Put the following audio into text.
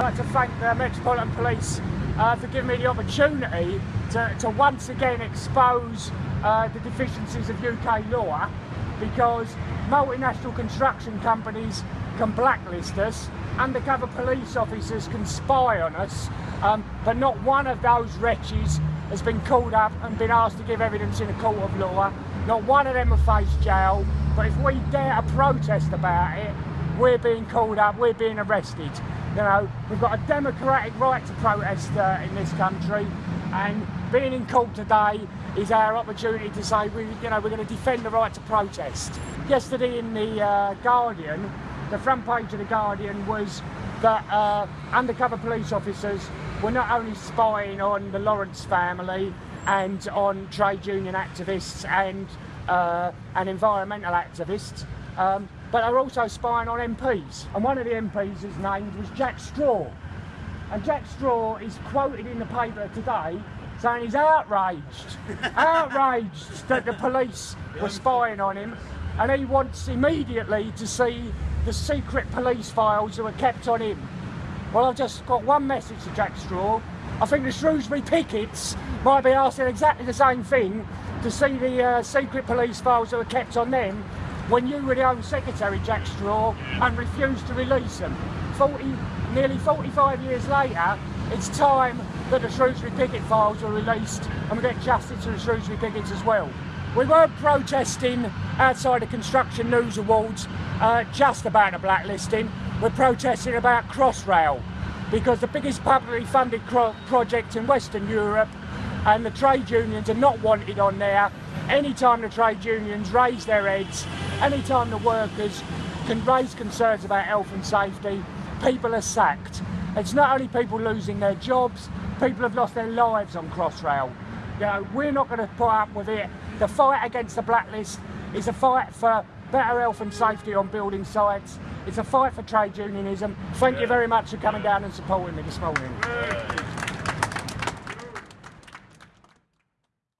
I'd like to thank the Metropolitan Police uh, for giving me the opportunity to, to once again expose uh, the deficiencies of UK law because multinational construction companies can blacklist us, undercover police officers can spy on us, um, but not one of those wretches has been called up and been asked to give evidence in a court of law. Not one of them have faced jail, but if we dare to protest about it, we're being called up, we're being arrested. You know, we've got a democratic right to protest uh, in this country, and being in court today is our opportunity to say we, you know, we're going to defend the right to protest. Yesterday in the uh, Guardian, the front page of the Guardian was that uh, undercover police officers were not only spying on the Lawrence family and on trade union activists and uh, and environmental activists, um, but they're also spying on MPs. And one of the MPs is named was Jack Straw. And Jack Straw is quoted in the paper today saying he's outraged, outraged that the police were spying on him and he wants immediately to see the secret police files that were kept on him. Well, I've just got one message to Jack Straw. I think the Shrewsbury Pickets might be asking exactly the same thing to see the uh, secret police files that were kept on them when you were the Home Secretary, Jack Straw, and refused to release them. 40, nearly 45 years later, it's time that the Shrewsbury Picket files are released and we get justice to the Shrewsbury Pickets as well. We weren't protesting outside the Construction News Awards uh, just about a blacklisting. We're protesting about Crossrail because the biggest publicly funded project in Western Europe and the trade unions are not wanted on there. Anytime the trade unions raise their heads, anytime the workers can raise concerns about health and safety, people are sacked. It's not only people losing their jobs, people have lost their lives on Crossrail. You know, we're not going to put up with it. The fight against the blacklist is a fight for better health and safety on building sites. It's a fight for trade unionism. Thank you very much for coming down and supporting me this morning.